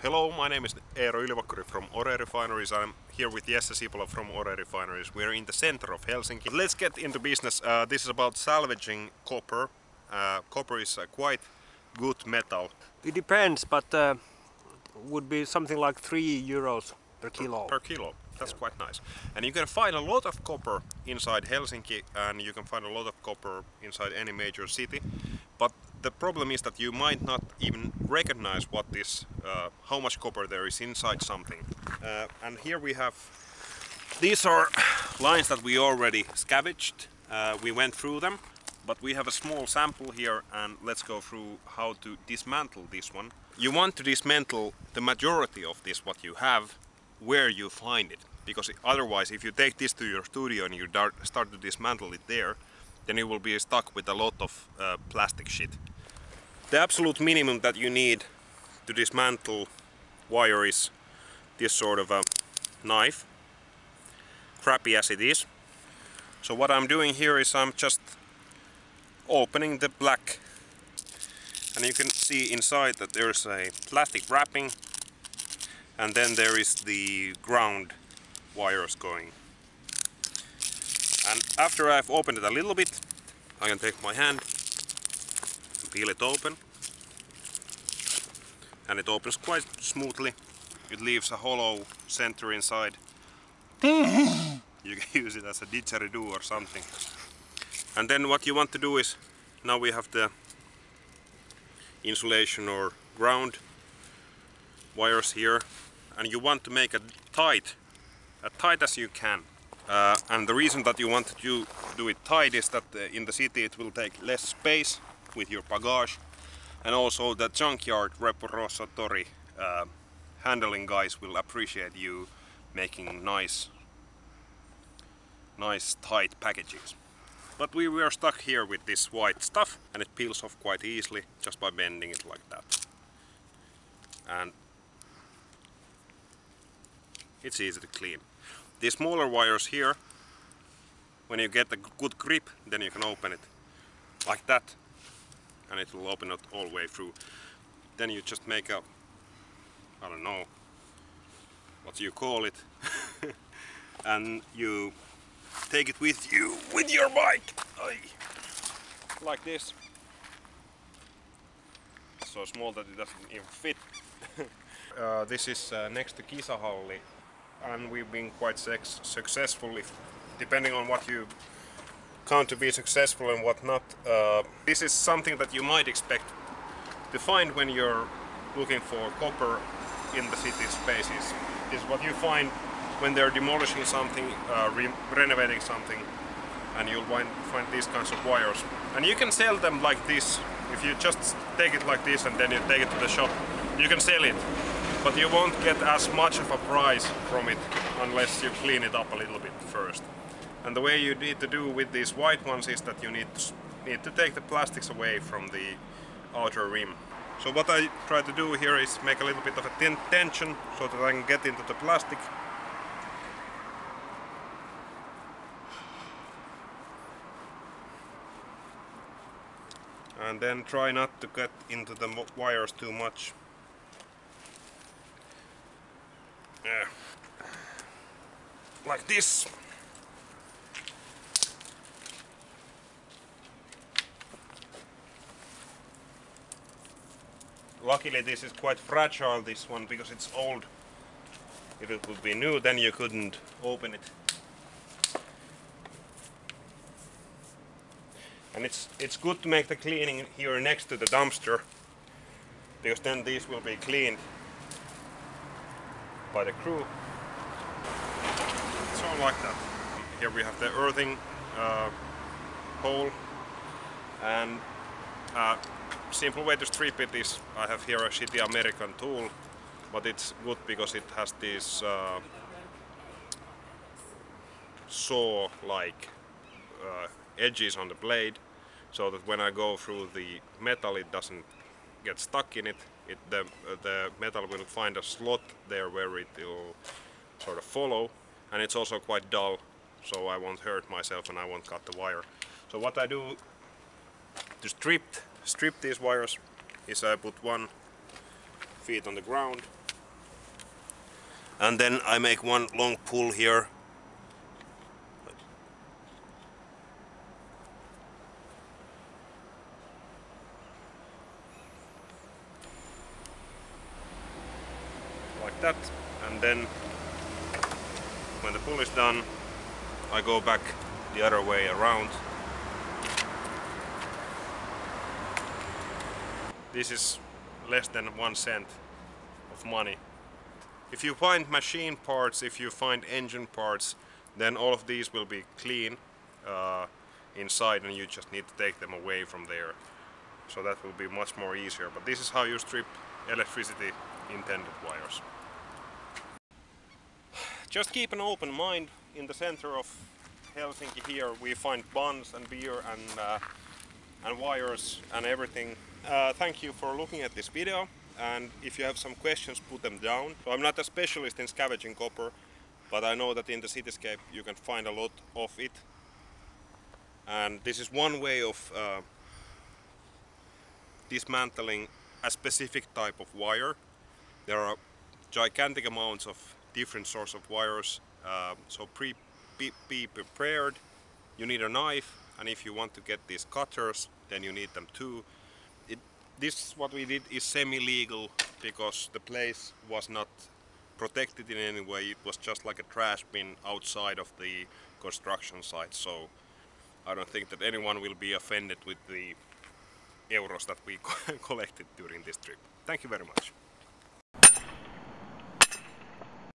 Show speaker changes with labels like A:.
A: Hello, my name is Eero Ylivakkuri from Ore Refineries. I'm here with Jesse Sipola from Ore Refineries. We're in the center of Helsinki. Let's get into business. Uh, this is about salvaging copper. Uh, copper is a quite good metal.
B: It depends, but uh, would be something like 3 euros per kilo.
A: Per kilo. That's yeah. quite nice. And you can find a lot of copper inside Helsinki and you can find a lot of copper inside any major city. But the problem is that you might not even recognize what is, uh, how much copper there is inside something. Uh, and here we have, these are lines that we already scavenged. Uh, we went through them, but we have a small sample here and let's go through how to dismantle this one. You want to dismantle the majority of this what you have where you find it because otherwise if you take this to your studio and you start to dismantle it there then you will be stuck with a lot of uh, plastic shit. The absolute minimum that you need to dismantle wire is this sort of a knife, crappy as it is. So what I'm doing here is I'm just opening the black and you can see inside that there's a plastic wrapping and then there is the ground wires going and after I've opened it a little bit, I can take my hand, peel it open. And it opens quite smoothly. It leaves a hollow center inside. you can use it as a didgeridoo or something. And then what you want to do is, now we have the insulation or ground wires here and you want to make it tight, as tight as you can. Uh, and the reason that you want to do, it tight is that uh, in the city it will take less space with your bagage and also the junkyard repository uh, handling guys will appreciate you making nice nice tight packages. But we were stuck here with this white stuff and it peels off quite easily just by bending it like that. And it's easy to clean. These smaller wires here, when you get a good grip, then you can open it like that and it will open it all the way through. Then you just make a, I don't know, what you call it, and you take it with you, with your bike, like this. So small that it doesn't even fit. uh, this is uh, next to Kisahalli and we've been quite successful if, depending on what you count to be successful and what not. Uh, this is something that you might expect to find when you're looking for copper in the city spaces. Is what you find when they're demolishing something, uh, re renovating something, and you'll find, find these kinds of wires. And you can sell them like this. If you just take it like this and then you take it to the shop, you can sell it but you won't get as much of a price from it unless you clean it up a little bit first. And the way you need to do with these white ones is that you need to, need to take the plastics away from the outer rim. So what I try to do here is make a little bit of a tension so that I can get into the plastic and then try not to get into the wires too much Yeah. Like this. Luckily this is quite fragile this one because it's old. If it would be new then you couldn't open it. And it's it's good to make the cleaning here next to the dumpster because then these will be cleaned by the crew. So like that. Here we have the earthing uh, hole and a uh, simple way to strip it is I have here a shitty American tool but it's good because it has these uh, saw-like uh, edges on the blade so that when I go through the metal it doesn't get stuck in it, it the, the metal will find a slot there where it will sort of follow and it's also quite dull so I won't hurt myself and I won't cut the wire. So what I do to strip, strip these wires is I put one feet on the ground. And then I make one long pull here. Like that. And then when the pull is done I go back the other way around. This is less than one cent of money. If you find machine parts if you find engine parts then all of these will be clean uh, inside and you just need to take them away from there. So that will be much more easier. But this is how you strip electricity intended wires just keep an open mind. In the center of Helsinki here we find buns and beer and uh, and wires and everything. Uh, thank you for looking at this video. And if you have some questions put them down. So I'm not a specialist in scavenging copper but I know that in the cityscape you can find a lot of it. And this is one way of uh, dismantling a specific type of wire. There are gigantic amounts of different sorts of wires uh, so pre be, be prepared. You need a knife and if you want to get these cutters then you need them too. It, this what we did is semi-legal because the place was not protected in any way. It was just like a trash bin outside of the construction site. So I don't think that anyone will be offended with the euros that we collected during this trip. Thank you very much.